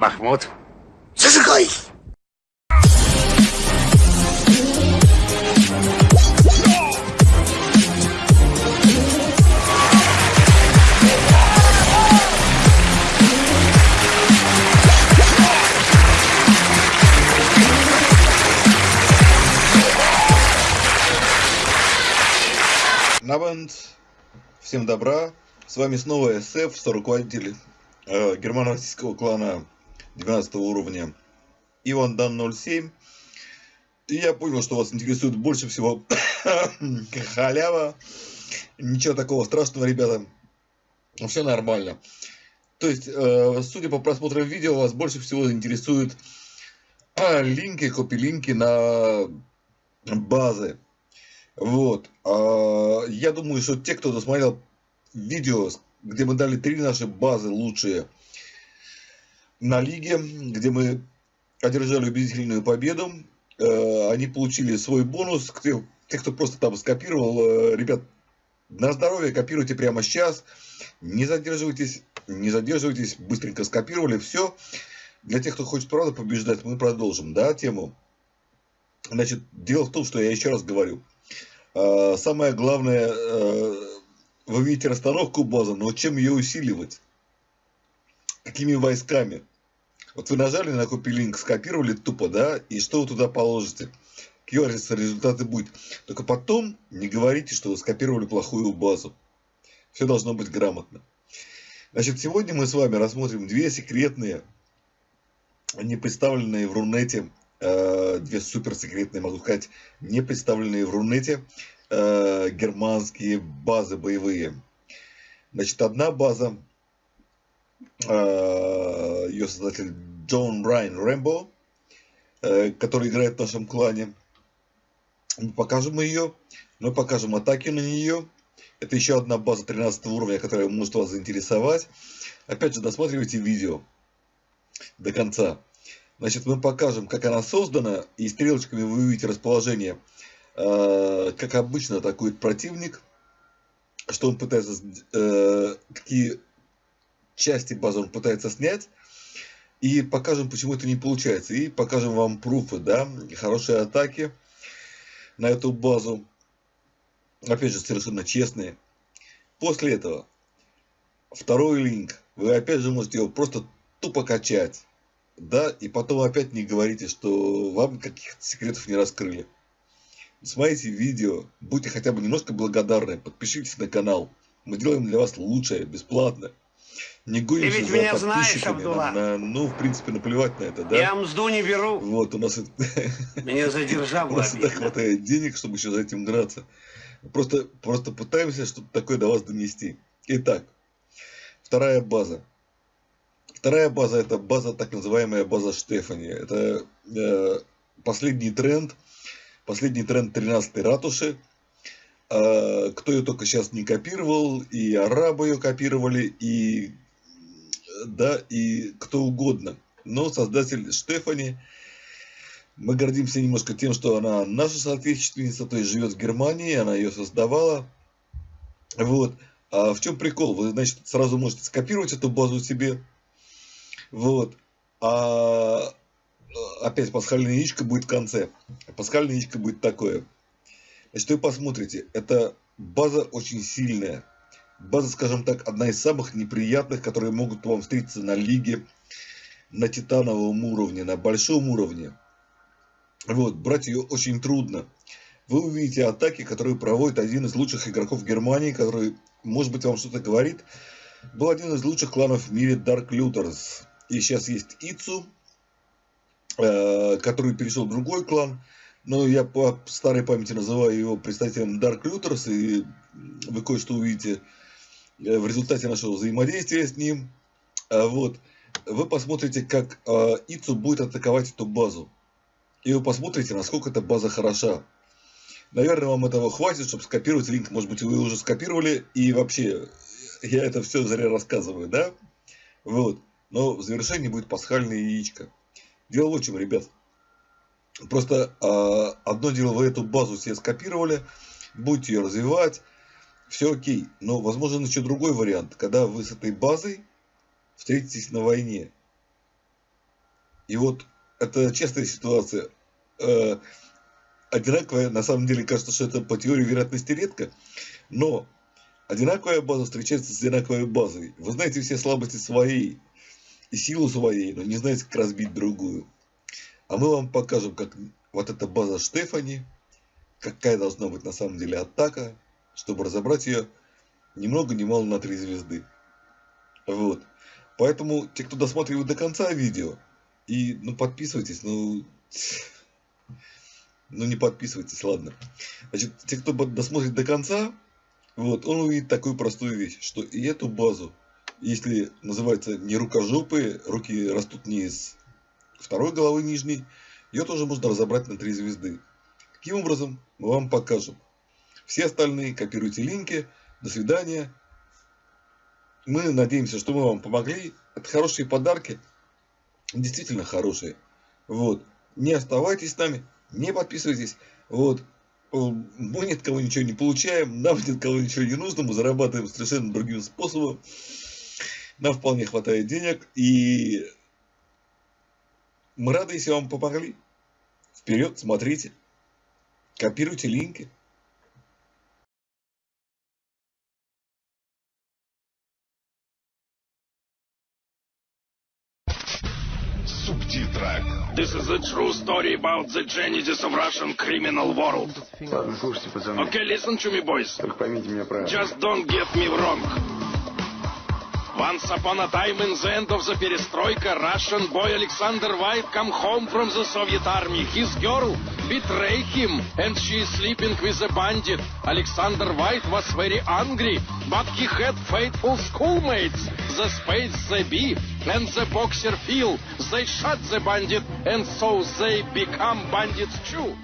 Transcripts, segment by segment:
Махмуд. Зажигай! Навент, всем добра, с вами снова SF, руководитель э, германо-российского клана 12 уровня Иван Дан 07. И я понял, что вас интересует больше всего халява. Ничего такого страшного, ребята. Все нормально. То есть, э, судя по просмотрам видео, вас больше всего интересуют а, линки, копи-линки на базы. Вот. А, я думаю, что те, кто досмотрел видео, где мы дали три наши базы лучшие на лиге, где мы одержали убедительную победу, э, они получили свой бонус. Те, кто просто там скопировал, э, ребят, на здоровье копируйте прямо сейчас. Не задерживайтесь, не задерживайтесь, быстренько скопировали, все. Для тех, кто хочет правда побеждать, мы продолжим, да, тему. Значит, дело в том, что я еще раз говорю, а, самое главное, э, вы видите расстановку базы, но чем ее усиливать? Какими войсками? Вот вы нажали на копилинг, скопировали тупо, да, и что вы туда положите? Какие результаты будет? Только потом не говорите, что вы скопировали плохую базу. Все должно быть грамотно. Значит, сегодня мы с вами рассмотрим две секретные, не представленные в Рунете Э, две суперсекретные, могу сказать, не представленные в Рунете э, германские базы боевые. Значит, одна база, э, ее создатель Джон Райан Рэмбо, который играет в нашем клане. Мы покажем ее, мы покажем атаки на нее. Это еще одна база 13 уровня, которая может вас заинтересовать. Опять же, досматривайте видео до конца. Значит, мы покажем, как она создана, и стрелочками вы увидите расположение, э, как обычно атакует противник, что он пытается, э, какие части базы он пытается снять, и покажем, почему это не получается, и покажем вам пруфы, да, хорошие атаки на эту базу, опять же, совершенно честные. После этого, второй линк, вы опять же можете его просто тупо качать да, и потом опять не говорите, что вам каких-то секретов не раскрыли. Смотрите видео, будьте хотя бы немножко благодарны, подпишитесь на канал. Мы делаем для вас лучшее, бесплатно. Не гонимся Ты ведь за меня. Знаешь, на, на, ну, в принципе, наплевать на это, да? Я мзду не беру. Вот, у нас... Меня задержал У нас всегда хватает денег, чтобы еще за этим гнаться. Просто, просто пытаемся что-то такое до вас донести. Итак, вторая база. Вторая база это база, так называемая база Штефани. Это э, последний тренд, последний тренд 13 ратуши. Э, кто ее только сейчас не копировал, и арабы ее копировали, и, да, и кто угодно. Но создатель Штефани, мы гордимся немножко тем, что она наша соотечественница, то есть живет в Германии, она ее создавала. Вот. А в чем прикол? Вы, значит, сразу можете скопировать эту базу себе, вот. А опять пасхальное яичко будет в конце. Пасхальное яичко будет такое. Значит, вы посмотрите, это база очень сильная. База, скажем так, одна из самых неприятных, которые могут вам встретиться на лиге, на титановом уровне, на большом уровне. Вот, брать ее очень трудно. Вы увидите атаки, которые проводит один из лучших игроков Германии, который, может быть, вам что-то говорит. Был один из лучших кланов в мире Dark Looters. И сейчас есть Ицу, э, который перешел в другой клан. Но я по старой памяти называю его представителем Dark Looters. И вы кое-что увидите э, в результате нашего взаимодействия с ним. А вот. Вы посмотрите, как э, Ицу будет атаковать эту базу. И вы посмотрите, насколько эта база хороша. Наверное, вам этого хватит, чтобы скопировать линк. Может быть, вы уже скопировали. И вообще, я это все зря рассказываю, да? Вот. Но в завершении будет пасхальное яичко. Дело в чем, ребят. Просто э, одно дело, вы эту базу себе скопировали, будете ее развивать, все окей. Но возможен еще другой вариант, когда вы с этой базой встретитесь на войне. И вот это честная ситуация. Э, одинаковая, на самом деле кажется, что это по теории вероятности редко, но одинаковая база встречается с одинаковой базой. Вы знаете все слабости своей и силу своей, но не знаете, как разбить другую. А мы вам покажем, как вот эта база Штефани, какая должна быть на самом деле атака, чтобы разобрать ее ни много ни мало на три звезды. Вот. Поэтому те, кто досматривает до конца видео, и ну подписывайтесь, ну, ну не подписывайтесь, ладно. Значит, те, кто досмотрит до конца, вот, он увидит такую простую вещь, что и эту базу, если называется не рукожопые, руки растут не из второй головы нижней, ее тоже можно разобрать на три звезды. Каким образом, мы вам покажем. Все остальные копируйте линки. До свидания. Мы надеемся, что мы вам помогли. Это хорошие подарки. Действительно хорошие. Вот. Не оставайтесь с нами. Не подписывайтесь. Вот. Мы ни от кого ничего не получаем. Нам ни от кого ничего не нужно. Мы зарабатываем совершенно другим способом. Нам вполне хватает денег. И мы рады, если вам помогли. Вперед, смотрите. Копируйте линки. Субтитры. This is a true story about the genesis of Russian criminal world. Ладно, слушайте, пацаны. Okay, listen to me, boys. Только поймите меня правильно. Just don't get me wrong. Once upon a time in the end of the perestroika, Russian boy Alexander White come home from the Soviet army. His girl betray him and she is sleeping with a bandit. Alexander White was very angry, but he had faithful schoolmates. The Space the Bee and the Boxer Phil. They shot the bandit and so they become bandits too.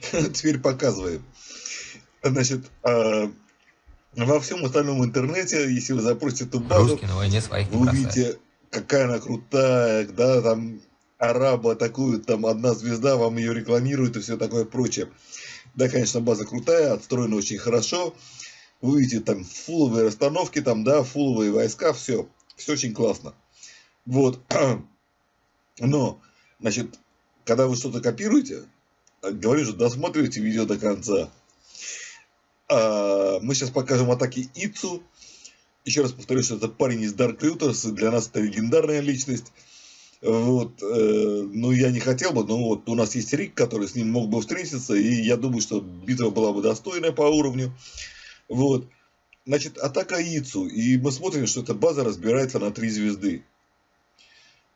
теперь показываем. Значит, а, во всем остальном интернете, если вы запросите эту базу, Русские на войне своих вы увидите, какая она крутая, да, там араба атакуют, там одна звезда, вам ее рекламируют и все такое прочее. Да, конечно, база крутая, отстроена очень хорошо. Вы видите там фуловые расстановки, там, да, фуловые войска, все. Все очень классно. Вот. Но, значит, когда вы что-то копируете, говорю же, досматривайте видео до конца. А, мы сейчас покажем атаки Ицу. Еще раз повторю, что это парень из Dark Looters, и для нас это легендарная личность. Вот, э, ну, я не хотел бы, но вот у нас есть Рик, который с ним мог бы встретиться, и я думаю, что битва была бы достойная по уровню. Вот, значит, атака Ицу, и мы смотрим, что эта база разбирается на три звезды.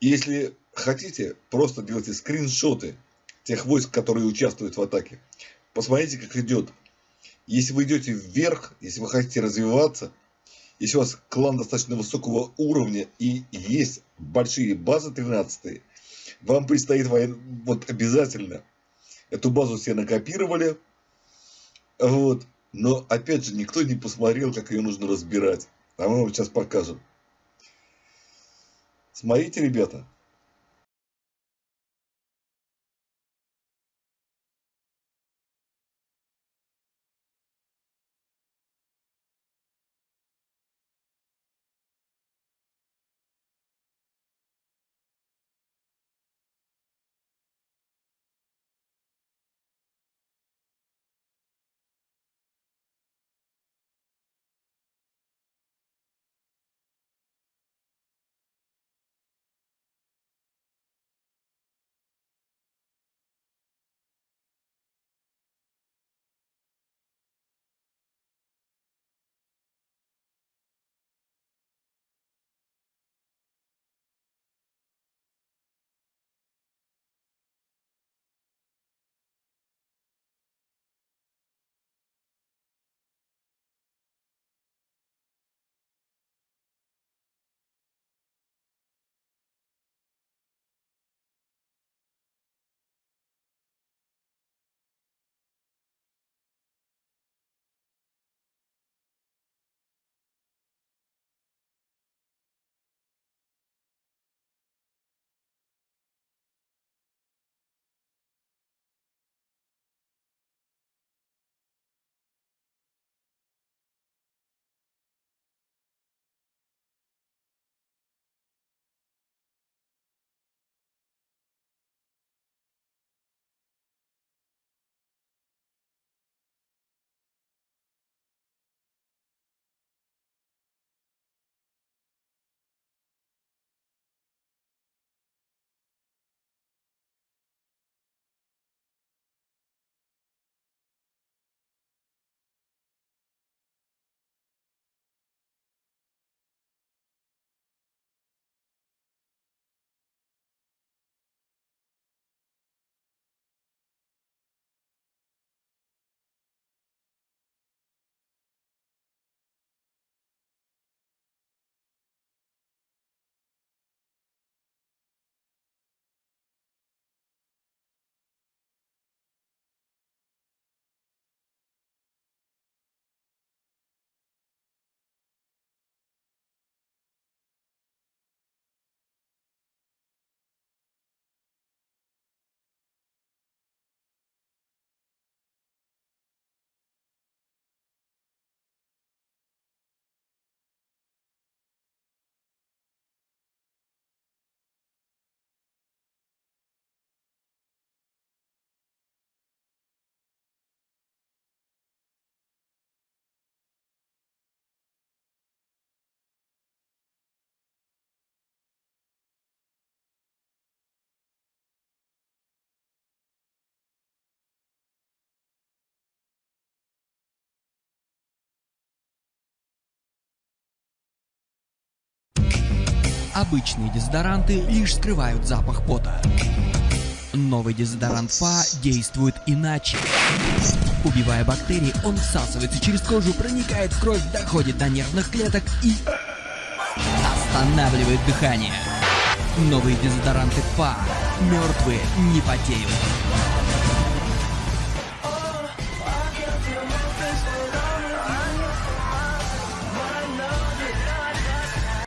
Если хотите, просто делайте скриншоты тех войск, которые участвуют в атаке. Посмотрите, как идет. Если вы идете вверх, если вы хотите развиваться, если у вас клан достаточно высокого уровня и есть большие базы 13, вам предстоит воен... вот обязательно эту базу все накопировали, вот, но опять же никто не посмотрел, как ее нужно разбирать. А мы вам сейчас покажем. Смотрите, ребята. Обычные дезодоранты лишь скрывают запах пота. Новый дезодорант ФА действует иначе. Убивая бактерии, он всасывается через кожу, проникает в кровь, доходит до нервных клеток и останавливает дыхание. Новые дезодоранты ФА. Мертвые не потеют.